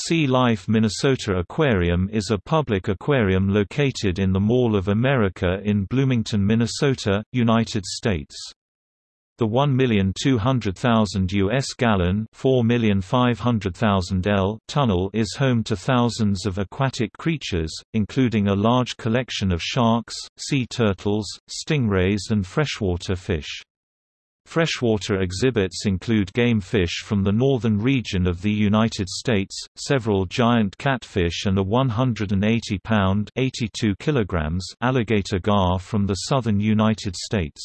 Sea Life Minnesota Aquarium is a public aquarium located in the Mall of America in Bloomington, Minnesota, United States. The 1,200,000 U.S. gallon L tunnel is home to thousands of aquatic creatures, including a large collection of sharks, sea turtles, stingrays and freshwater fish. Freshwater exhibits include game fish from the northern region of the United States, several giant catfish and a 180-pound (82 kilograms) alligator gar from the southern United States.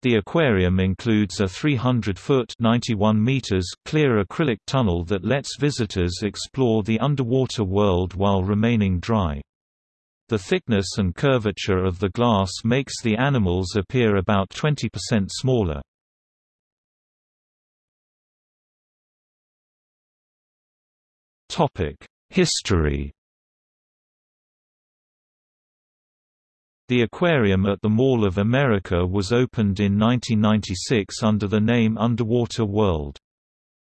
The aquarium includes a 300-foot (91 meters) clear acrylic tunnel that lets visitors explore the underwater world while remaining dry. The thickness and curvature of the glass makes the animals appear about 20% smaller. History The aquarium at the Mall of America was opened in 1996 under the name Underwater World.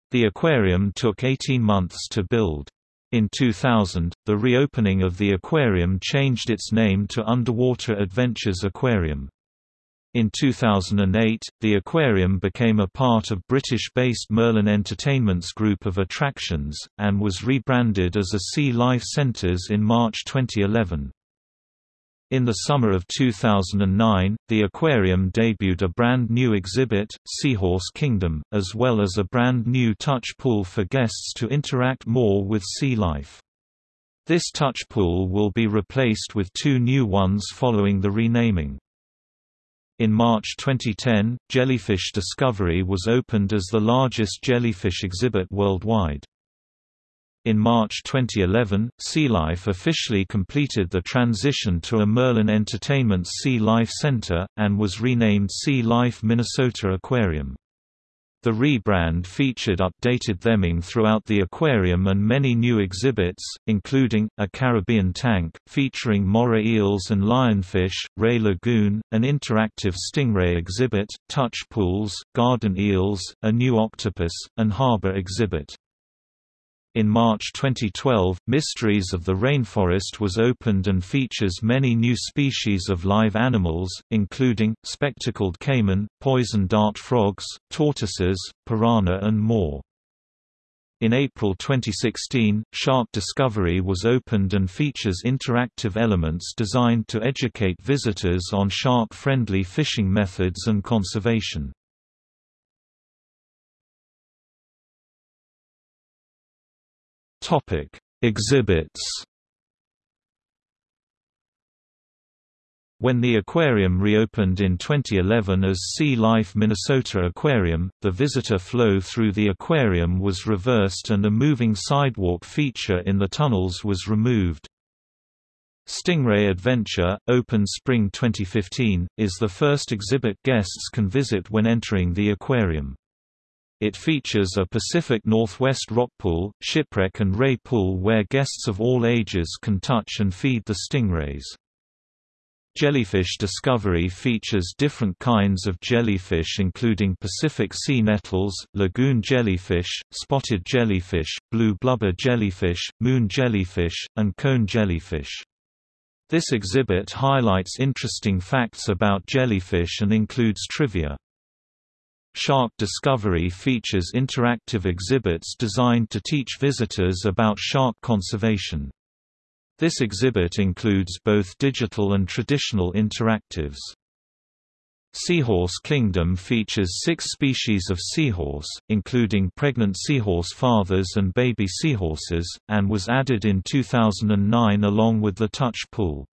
The aquarium took 18 months to build. In 2000, the reopening of the aquarium changed its name to Underwater Adventures Aquarium. In 2008, the aquarium became a part of British-based Merlin Entertainment's group of attractions, and was rebranded as a Sea Life Centres in March 2011. In the summer of 2009, the aquarium debuted a brand new exhibit, Seahorse Kingdom, as well as a brand new touch pool for guests to interact more with sea life. This touch pool will be replaced with two new ones following the renaming. In March 2010, Jellyfish Discovery was opened as the largest jellyfish exhibit worldwide. In March 2011, Sea Life officially completed the transition to a Merlin Entertainment's Sea Life Center, and was renamed Sea Life Minnesota Aquarium. The rebrand featured updated theming throughout the aquarium and many new exhibits, including, a Caribbean tank, featuring moray eels and lionfish, Ray Lagoon, an interactive stingray exhibit, touch pools, garden eels, a new octopus, and harbor exhibit. In March 2012, Mysteries of the Rainforest was opened and features many new species of live animals, including, spectacled caiman, poison dart frogs, tortoises, piranha and more. In April 2016, Shark Discovery was opened and features interactive elements designed to educate visitors on shark-friendly fishing methods and conservation. Topic: Exhibits. When the aquarium reopened in 2011 as Sea Life Minnesota Aquarium, the visitor flow through the aquarium was reversed and a moving sidewalk feature in the tunnels was removed. Stingray Adventure, open spring 2015, is the first exhibit guests can visit when entering the aquarium. It features a Pacific Northwest rock pool, shipwreck and ray pool where guests of all ages can touch and feed the stingrays. Jellyfish Discovery features different kinds of jellyfish including Pacific sea nettles, lagoon jellyfish, spotted jellyfish, blue blubber jellyfish, moon jellyfish, and cone jellyfish. This exhibit highlights interesting facts about jellyfish and includes trivia. Shark Discovery features interactive exhibits designed to teach visitors about shark conservation. This exhibit includes both digital and traditional interactives. Seahorse Kingdom features six species of seahorse, including pregnant seahorse fathers and baby seahorses, and was added in 2009 along with the touch pool.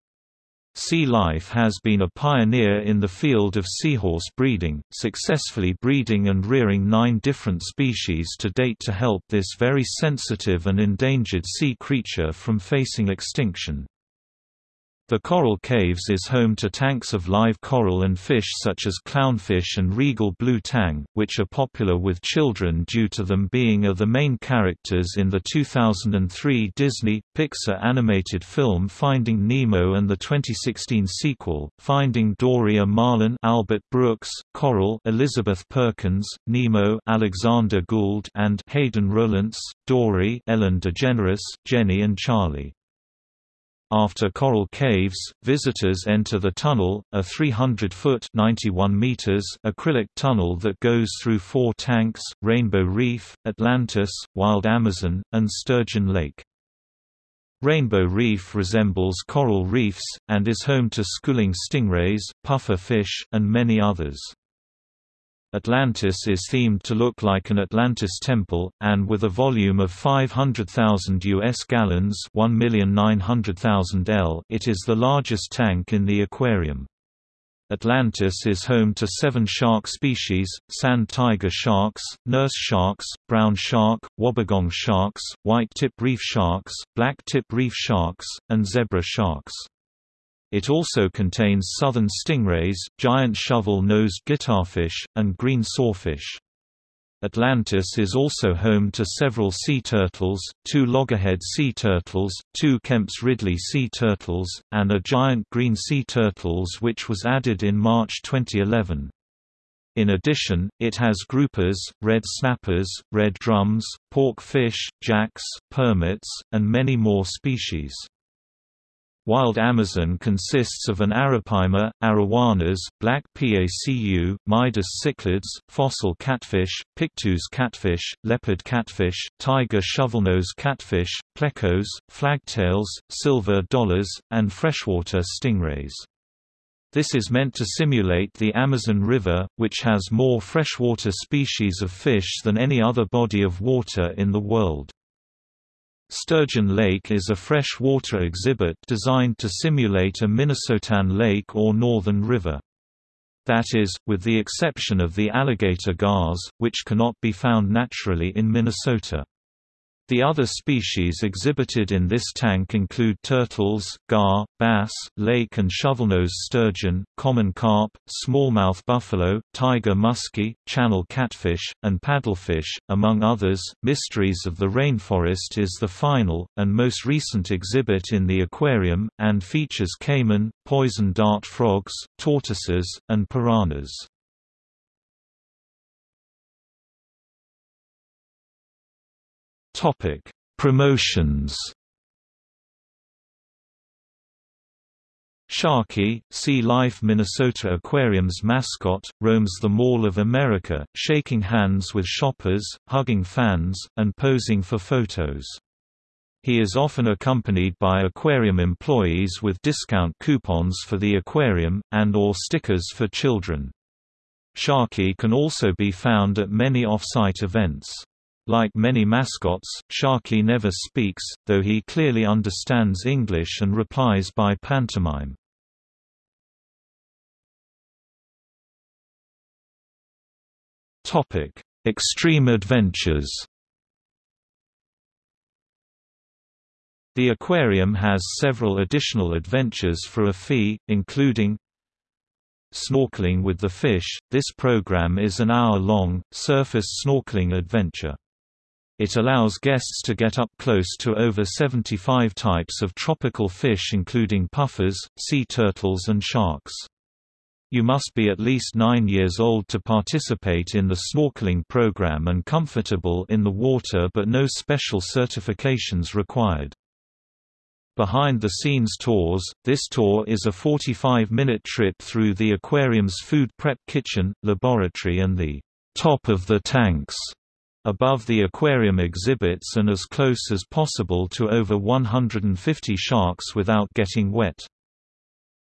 Sea Life has been a pioneer in the field of seahorse breeding, successfully breeding and rearing nine different species to date to help this very sensitive and endangered sea creature from facing extinction. The coral caves is home to tanks of live coral and fish such as clownfish and regal blue tang, which are popular with children due to them being are the main characters in the 2003 Disney Pixar animated film Finding Nemo and the 2016 sequel, Finding Dory A. Marlin Albert Brooks, Coral Elizabeth Perkins, Nemo Alexander Gould and Hayden Rolence, Dory Ellen DeGeneres, Jenny and Charlie. After Coral Caves, visitors enter the tunnel, a 300-foot (91 meters) acrylic tunnel that goes through four tanks, Rainbow Reef, Atlantis, Wild Amazon, and Sturgeon Lake. Rainbow Reef resembles coral reefs, and is home to schooling stingrays, puffer fish, and many others. Atlantis is themed to look like an Atlantis temple, and with a volume of 500,000 U.S. gallons 1,900,000 L it is the largest tank in the aquarium. Atlantis is home to seven shark species, sand tiger sharks, nurse sharks, brown shark, wobbegong sharks, white-tip reef sharks, black-tip reef sharks, and zebra sharks. It also contains southern stingrays, giant shovel-nosed guitarfish, and green sawfish. Atlantis is also home to several sea turtles, two loggerhead sea turtles, two Kemp's Ridley sea turtles, and a giant green sea turtles which was added in March 2011. In addition, it has groupers, red snappers, red drums, pork fish, jacks, permits, and many more species. Wild Amazon consists of an arapaima, arowanas, black pacu, Midas cichlids, fossil catfish, pictus catfish, leopard catfish, tiger shovelnose catfish, plecos, flagtails, silver dollars, and freshwater stingrays. This is meant to simulate the Amazon River, which has more freshwater species of fish than any other body of water in the world. Sturgeon Lake is a freshwater exhibit designed to simulate a Minnesotan lake or northern river. That is, with the exception of the alligator gars, which cannot be found naturally in Minnesota. The other species exhibited in this tank include turtles, gar, bass, lake and shovelnose sturgeon, common carp, smallmouth buffalo, tiger muskie, channel catfish, and paddlefish, among others. Mysteries of the Rainforest is the final, and most recent exhibit in the aquarium, and features caiman, poison dart frogs, tortoises, and piranhas. Topic: Promotions. Sharky, Sea Life Minnesota Aquarium's mascot, roams the Mall of America, shaking hands with shoppers, hugging fans, and posing for photos. He is often accompanied by aquarium employees with discount coupons for the aquarium, and or stickers for children. Sharky can also be found at many off-site events. Like many mascots, Sharky never speaks, though he clearly understands English and replies by pantomime. Topic: Extreme adventures The aquarium has several additional adventures for a fee, including Snorkeling with the Fish. This program is an hour-long, surface snorkeling adventure. It allows guests to get up close to over 75 types of tropical fish including puffers, sea turtles and sharks. You must be at least 9 years old to participate in the snorkeling program and comfortable in the water but no special certifications required. Behind-the-scenes tours, this tour is a 45-minute trip through the aquarium's food prep kitchen, laboratory and the top of the tanks above the aquarium exhibits and as close as possible to over 150 sharks without getting wet.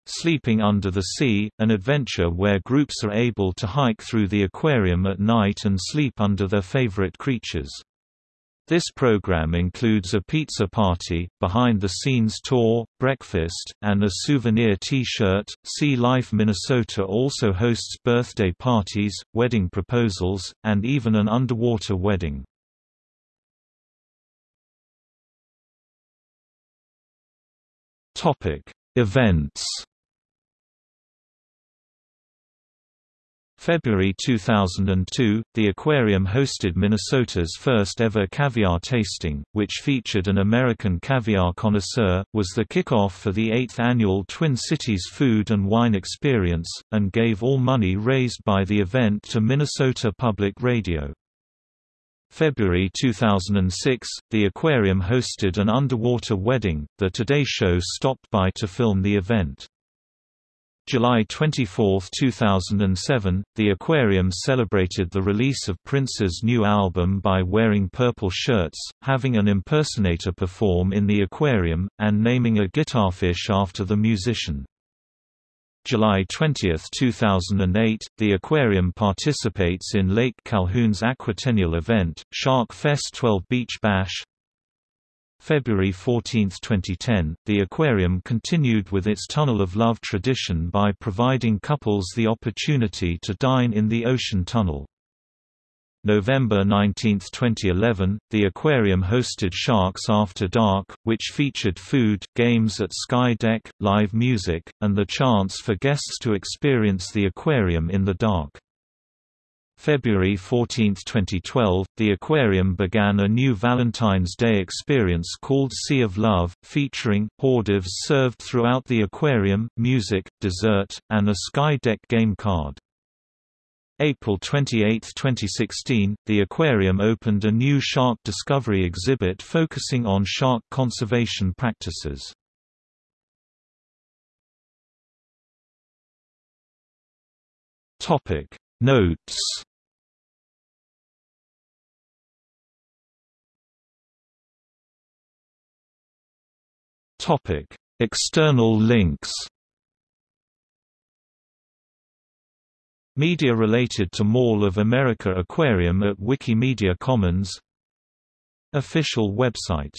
Sleeping Under the Sea, an adventure where groups are able to hike through the aquarium at night and sleep under their favorite creatures. This program includes a pizza party, behind-the-scenes tour, breakfast, and a souvenir T-shirt. Sea Life Minnesota also hosts birthday parties, wedding proposals, and even an underwater wedding. Topic: Events February 2002, the aquarium hosted Minnesota's first ever caviar tasting, which featured an American caviar connoisseur, was the kickoff for the 8th annual Twin Cities Food and Wine Experience, and gave all money raised by the event to Minnesota Public Radio. February 2006, the aquarium hosted an underwater wedding, the Today Show stopped by to film the event. July 24, 2007, the aquarium celebrated the release of Prince's new album by wearing purple shirts, having an impersonator perform in the aquarium, and naming a guitarfish after the musician. July 20, 2008, the aquarium participates in Lake Calhoun's aquatennial event, Shark Fest 12 Beach Bash, February 14, 2010, the aquarium continued with its Tunnel of Love tradition by providing couples the opportunity to dine in the ocean tunnel. November 19, 2011, the aquarium hosted Sharks After Dark, which featured food, games at Sky Deck, live music, and the chance for guests to experience the aquarium in the dark. February 14, 2012, the aquarium began a new Valentine's Day experience called Sea of Love, featuring hors d'oeuvres served throughout the aquarium, music, dessert, and a Sky Deck game card. April 28, 2016, the aquarium opened a new shark discovery exhibit focusing on shark conservation practices. Topic Notes Topic: External links. Media related to Mall of America Aquarium at Wikimedia Commons Official website